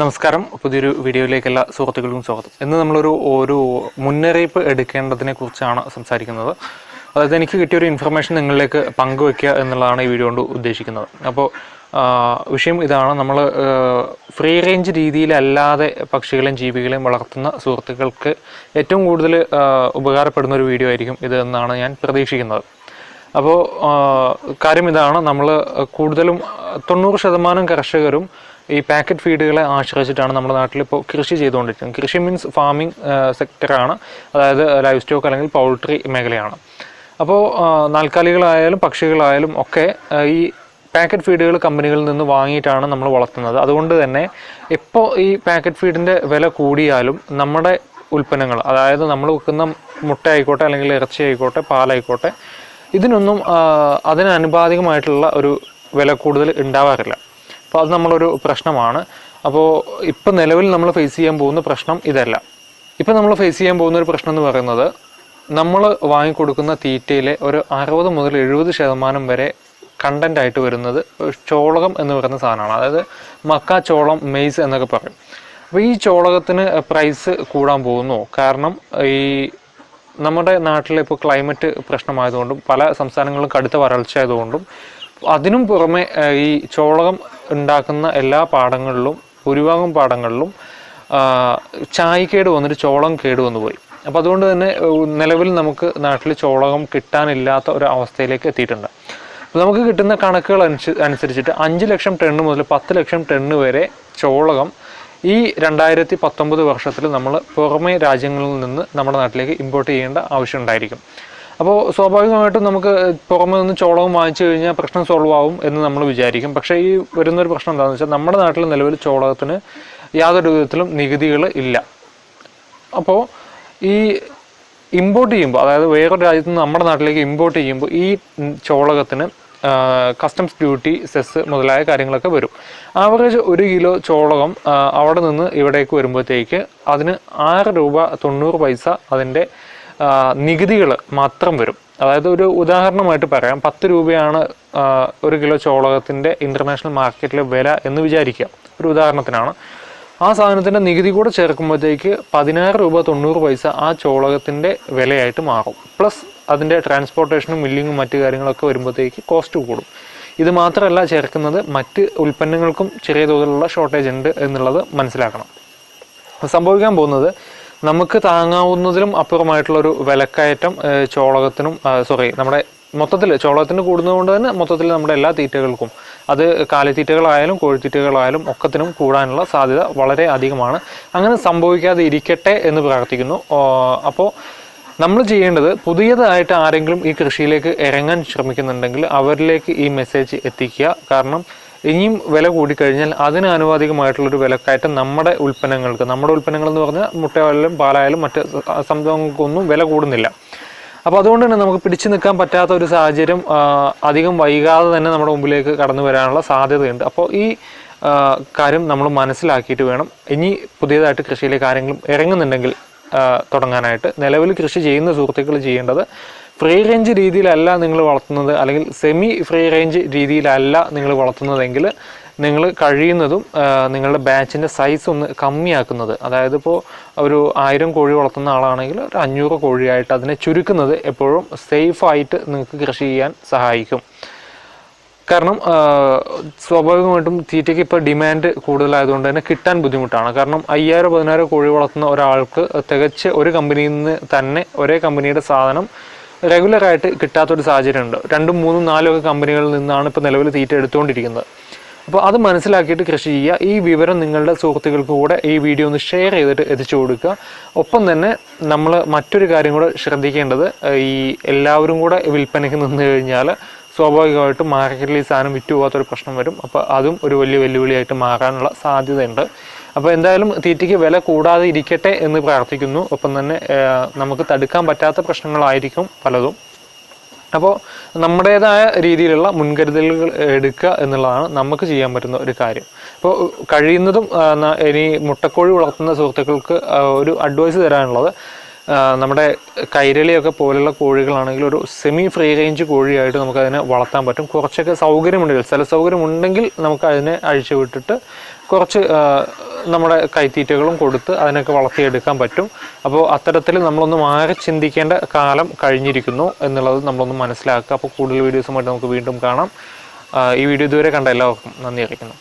നമസ്കാരം. പുതിയൊരു വീഡിയോയിലേക്ക് എല്ലാ സുഹൃത്തുക്കൾക്കും സ്വാഗതം. ഇന്ന് നമ്മളൊരു ഒരു മുന്നറിയിപ്പ് എടുക്കേണ്ടതിനെ കുറിച്ചാണ് സംസാരിക്കുന്നത്. അതായത് എനിക്ക് കിട്ടിയ ഒരു ഇൻഫർമേഷൻ നിങ്ങളിലേക്ക് പങ്കുവെക്കുക എന്നുള്ളതാണ് ഈ വീഡിയോ കൊണ്ട് ഉദ്ദേശിക്കുന്നത്. അപ്പോൾ വിഷയം ഇതാണ്. നമ്മൾ ഫ്രീ റേഞ്ച് രീതിയിലല്ലാതെ പക്ഷികളെയും ജീവികളെയും വളർത്തുന്ന സുഹൃത്തുക്കൾക്ക് ഏറ്റവും കൂടുതൽ ഉപകാരപ്പെടുന്ന ഒരു വീഡിയോ ആയിരിക്കും ഇത് എന്നാണ് ഞാൻ പ്രതീക്ഷിക്കുന്നത്. അപ്പോൾ കാര്യം ഇതാണ്. നമ്മൾ കൂടുതലും തൊണ്ണൂറ് ശതമാനം കർഷകരും ഈ പാക്കറ്റ് ഫീഡുകളെ ആശ്രയിച്ചിട്ടാണ് നമ്മുടെ നാട്ടിൽ ഇപ്പോൾ കൃഷി ചെയ്തുകൊണ്ടിരിക്കുന്നത്. കൃഷി മീൻസ് ഫാമിംഗ് സെക്ടറാണ് അതായത് ലൈവ് സ്റ്റോക്ക് അല്ലെങ്കിൽ പൗൾട്രി മേഖലയാണ്. അപ്പോൾ നാൽക്കാലികളായാലും പക്ഷികളായാലും ഒക്കെ ഈ പാക്കറ്റ് ഫീഡുകൾ കമ്പനികളിൽ നിന്ന് വാങ്ങിയിട്ടാണ് നമ്മൾ വളർത്തുന്നത്. അതുകൊണ്ട് തന്നെ ഇപ്പോൾ ഈ പാക്കറ്റ് ഫീഡിന്റെ വില കൂടിയാലും നമ്മുടെ ഉൽപ്പന്നങ്ങൾ അതായത് നമ്മൾ വെക്കുന്ന മുട്ട ആയിക്കോട്ടെ അല്ലെങ്കിൽ ഇറച്ചി ആയിക്കോട്ടെ പാലായിക്കോട്ടെ ഇതിനൊന്നും അതിനനുപാതികമായിട്ടുള്ള ഒരു വില കൂടുതൽ ഉണ്ടാവാറില്ല. അപ്പോൾ അത് നമ്മളൊരു പ്രശ്നമാണ്. അപ്പോൾ ഇപ്പോൾ നിലവിൽ നമ്മൾ ഫേസ് ചെയ്യാൻ പോകുന്ന പ്രശ്നം ഇതല്ല. ഇപ്പോൾ നമ്മൾ ഫേസ് ചെയ്യാൻ പോകുന്ന ഒരു പ്രശ്നം എന്ന് പറയുന്നത് നമ്മൾ വാങ്ങിക്കൊടുക്കുന്ന തീറ്റയിലെ ഒരു അറുപത് മുതൽ എഴുപത് ശതമാനം വരെ കണ്ടന്റ് ആയിട്ട് വരുന്നത് ചോളകം എന്ന് പറയുന്ന സാധനമാണ്. അതായത് മക്ക ചോളം മെയ്സ് എന്നൊക്കെ പറയും. അപ്പോൾ ഈ ചോളകത്തിന് പ്രൈസ് കൂടാൻ പോകുന്നു. കാരണം ഈ നമ്മുടെ നാട്ടിലെ ഇപ്പോൾ ക്ലൈമറ്റ് പ്രശ്നമായതുകൊണ്ടും പല സംസ്ഥാനങ്ങളും കടുത്ത വരൾച്ച ആയതുകൊണ്ടും അതിനും പുറമെ ഈ ചോളകം ഉണ്ടാക്കുന്ന എല്ലാ പാടങ്ങളിലും ഭൂരിഭാഗം പാടങ്ങളിലും ചായക്കേട് വന്നിട്ട് ചോളം കേട് വന്നു പോയി. അപ്പോൾ അതുകൊണ്ട് തന്നെ നിലവിൽ നമുക്ക് നാട്ടിൽ ചോളകം കിട്ടാനില്ലാത്ത ഒരു അവസ്ഥയിലേക്ക് എത്തിയിട്ടുണ്ട്. അപ്പോൾ നമുക്ക് കിട്ടുന്ന കണക്കുകൾ അനുസരിച്ചിട്ട് അഞ്ച് ലക്ഷം ടണ്ണ് മുതൽ പത്ത് ലക്ഷം ടണ്ണ് വരെ ചോളകം ഈ രണ്ടായിരത്തി പത്തൊമ്പത് വർഷത്തിൽ നമ്മൾ പുറമേ രാജ്യങ്ങളിൽ നിന്ന് നമ്മുടെ നാട്ടിലേക്ക് ഇമ്പോർട്ട് ചെയ്യേണ്ട ആവശ്യം ഉണ്ടായിരിക്കും. അപ്പോൾ സ്വാഭാവികമായിട്ടും നമുക്ക് പുറമെ നിന്ന് ചോളവും വാങ്ങിച്ചു കഴിഞ്ഞാൽ പ്രശ്നം സോൾവ് ആവും എന്ന് നമ്മൾ വിചാരിക്കും. പക്ഷേ ഈ വരുന്നൊരു പ്രശ്നം എന്താണെന്ന് വെച്ചാൽ നമ്മുടെ നാട്ടിൽ നിലവിൽ ചോളകത്തിന് യാതൊരു വിധത്തിലും നികുതികൾ ഇല്ല. അപ്പോൾ ഈ ഇമ്പോർട്ട് ചെയ്യുമ്പോൾ അതായത് വേറൊരു രാജ്യത്ത് നിന്ന് നമ്മുടെ നാട്ടിലേക്ക് ഇമ്പോർട്ട് ചെയ്യുമ്പോൾ ഈ ചോളകത്തിന് കസ്റ്റംസ് ഡ്യൂട്ടി സെസ് മുതലായ കാര്യങ്ങളൊക്കെ വരും. ആവറേജ് ഒരു കിലോ ചോളകം അവിടെ നിന്ന് ഇവിടേക്ക് വരുമ്പോഴത്തേക്ക് അതിന് ആറ് രൂപ തൊണ്ണൂറ് പൈസ അതിന്റെ നികുതികൾ മാത്രം വരും. അതായത് ഒരു ഉദാഹരണമായിട്ട് പറയാം പത്ത് രൂപയാണ് ഒരു കിലോ ചോളകത്തിന്റെ ഇന്റർനാഷണൽ മാർക്കറ്റിലെ വില എന്ന് വിചാരിക്കുക ഒരു ഉദാഹരണത്തിനാണ്. ആ സാധനത്തിന്റെ നികുതി കൂടെ ചേർക്കുമ്പോഴത്തേക്ക് പതിനാറ് രൂപ തൊണ്ണൂറ് പൈസ ആ ചോളകത്തിന്റെ വിലയായിട്ട് മാറും. പ്ലസ് അതിന്റെ ട്രാൻസ്പോർട്ടേഷനും മില്ലിങ്ങും മറ്റു കാര്യങ്ങളൊക്കെ വരുമ്പോഴത്തേക്ക് കോസ്റ്റ് കൂടും. ഇത് മാത്രമല്ല ചേർക്കുന്നത് മറ്റ് ഉൽപ്പന്നങ്ങൾക്കും ചെറിയ തോതിലുള്ള ഷോർട്ടേജ് ഉണ്ട് എന്നുള്ളത് മനസ്സിലാക്കണം. സംഭവിക്കാൻ പോകുന്നത് നമുക്ക് താങ്ങാവുന്നതിലും അപ്പുറമായിട്ടുള്ളൊരു വിലക്കയറ്റം ചോളകത്തിനും സോറി നമ്മുടെ മൊത്തത്തിൽ ചോളകത്തിന് കൂടുന്നതുകൊണ്ട് തന്നെ മൊത്തത്തിൽ നമ്മുടെ എല്ലാ തീറ്റകൾക്കും അത് കാലിത്തീറ്റകളായാലും കോഴിത്തീറ്റകളായാലും ഒക്കത്തിനും കൂടാനുള്ള സാധ്യത വളരെ അധികമാണ്. അങ്ങനെ സംഭവിക്കാതെ ഇരിക്കട്ടെ എന്ന് പ്രാർത്ഥിക്കുന്നു. അപ്പോൾ നമ്മൾ ചെയ്യേണ്ടത് പുതിയതായിട്ട് ആരെങ്കിലും ഈ കൃഷിയിലേക്ക് ഇറങ്ങാൻ ശ്രമിക്കുന്നുണ്ടെങ്കിൽ അവരിലേക്ക് ഈ മെസ്സേജ് എത്തിക്കുക. കാരണം ഇനിയും വില കൂടിക്കഴിഞ്ഞാൽ അതിന് ആനുപാതികമായിട്ടുള്ളൊരു വിലക്കയറ്റം നമ്മുടെ ഉൽപ്പന്നങ്ങൾക്ക് നമ്മുടെ ഉൽപ്പന്നങ്ങൾ എന്ന് പറഞ്ഞാൽ മുട്ടയായാലും പാലായാലും മറ്റ് സംഭവങ്ങൾക്കൊന്നും വില കൂടുന്നില്ല. അപ്പോൾ അതുകൊണ്ട് തന്നെ നമുക്ക് പിടിച്ചു നിൽക്കാൻ പറ്റാത്ത ഒരു സാഹചര്യം അധികം വൈകാതെ തന്നെ നമ്മുടെ മുമ്പിലേക്ക് കടന്നു വരാനുള്ള സാധ്യതയുണ്ട്. അപ്പോൾ ഈ കാര്യം നമ്മൾ മനസ്സിലാക്കിയിട്ട് വേണം. ഇനി പുതിയതായിട്ട് കൃഷിയിലെ കാര്യങ്ങളും ഇറങ്ങുന്നുണ്ടെങ്കിൽ തുടങ്ങാനായിട്ട്. നിലവിൽ കൃഷി ചെയ്യുന്ന സുഹൃത്തുക്കൾ ചെയ്യേണ്ടത് ഫ്രീ റേഞ്ച് രീതിയിലല്ല നിങ്ങൾ വളർത്തുന്നത് അല്ലെങ്കിൽ സെമി ഫ്രീ റേഞ്ച് രീതിയിലല്ല നിങ്ങൾ വളർത്തുന്നതെങ്കിൽ നിങ്ങൾ കഴിയുന്നതും നിങ്ങളുടെ ബാച്ചിന്റെ സൈസ് ഒന്ന് കമ്മിയാക്കുന്നത്. അതായത് ഇപ്പോൾ ഒരു ആയിരം കോഴി വളർത്തുന്ന ആളാണെങ്കിൽ ഒരു അഞ്ഞൂറ് കോഴിയായിട്ട് അതിനെ ചുരുക്കുന്നത് എപ്പോഴും സേഫായിട്ട് നിങ്ങൾക്ക് കൃഷി ചെയ്യാൻ സഹായിക്കും. കാരണം സ്വാഭാവികമായിട്ടും തീറ്റയ്ക്ക് ഇപ്പോൾ ഡിമാൻഡ് കൂടുതലായതുകൊണ്ട് തന്നെ കിട്ടാൻ ബുദ്ധിമുട്ടാണ്. കാരണം അയ്യായിരം പതിനായിരം കോഴി വളർത്തുന്ന ഒരാൾക്ക് തികച്ച് ഒരു കമ്പനിയിൽ നിന്ന് തന്നെ ഒരേ കമ്പനിയുടെ സാധനം റെഗുലറായിട്ട് കിട്ടാത്തൊരു സാഹചര്യമുണ്ട്. രണ്ടും മൂന്നും നാലും ഒക്കെ കമ്പനികളിൽ നിന്നാണ് ഇപ്പോൾ നിലവിൽ തീറ്റ എടുത്തുകൊണ്ടിരിക്കുന്നത്. അപ്പോൾ അത് മനസ്സിലാക്കിയിട്ട് കൃഷി ചെയ്യുക. ഈ വിവരം നിങ്ങളുടെ സുഹൃത്തുക്കൾക്ക് കൂടെ ഈ വീഡിയോ ഒന്ന് ഷെയർ ചെയ്തിട്ട് എത്തിച്ചു കൊടുക്കുക. ഒപ്പം തന്നെ നമ്മൾ മറ്റൊരു കാര്യം കൂടെ ശ്രദ്ധിക്കേണ്ടത് ഈ എല്ലാവരും കൂടെ വിൽപ്പനയ്ക്ക് നിന്ന് കഴിഞ്ഞാൽ സ്വാഭാവികമായിട്ടും മാർക്കറ്റിൽ ഈ സാധനം വിറ്റ് പോകാത്തൊരു പ്രശ്നം വരും. അപ്പോൾ അതും ഒരു വലിയ വെല്ലുവിളിയായിട്ട് മാറാനുള്ള സാധ്യതയുണ്ട്. അപ്പോൾ എന്തായാലും തീറ്റയ്ക്ക് വില കൂടാതെ ഇരിക്കട്ടെ എന്ന് പ്രാർത്ഥിക്കുന്നു. ഒപ്പം തന്നെ നമുക്ക് തടുക്കാൻ പറ്റാത്ത പ്രശ്നങ്ങളായിരിക്കും പലതും. അപ്പോൾ നമ്മുടേതായ രീതിയിലുള്ള മുൻകരുതലുകൾ എടുക്കുക എന്നുള്ളതാണ് നമുക്ക് ചെയ്യാൻ പറ്റുന്ന ഒരു കാര്യം. അപ്പോൾ കഴിയുന്നതും ഇനി മുട്ടക്കോഴി വളർത്തുന്ന സുഹൃത്തുക്കൾക്ക് ഒരു അഡ്വൈസ് തരാനുള്ളത് നമ്മുടെ കൈരളിയൊക്കെ പോലുള്ള കോഴികളാണെങ്കിൽ ഒരു സെമി ഫ്രീ റേഞ്ച് കോഴിയായിട്ട് നമുക്കതിനെ വളർത്താൻ പറ്റും. കുറച്ചൊക്കെ സൗകര്യമുണ്ടെങ്കിൽ സ്ഥല സൗകര്യം ഉണ്ടെങ്കിൽ നമുക്ക് അഴിച്ചു വിട്ടിട്ട് കുറച്ച് നമ്മുടെ കൈത്തീറ്റകളും കൊടുത്ത് അതിനൊക്കെ വളർത്തിയെടുക്കാൻ പറ്റും. അപ്പോൾ അത്തരത്തിൽ നമ്മളൊന്ന് മാറി ചിന്തിക്കേണ്ട കാലം കഴിഞ്ഞിരിക്കുന്നു എന്നുള്ളത് നമ്മളൊന്ന് മനസ്സിലാക്കുക. അപ്പോൾ കൂടുതൽ വീഡിയോസുമായിട്ട് നമുക്ക് വീണ്ടും കാണാം. ഈ വീഡിയോ ഇതുവരെ കണ്ട എല്ലാവർക്കും നന്ദി അറിയിക്കുന്നു.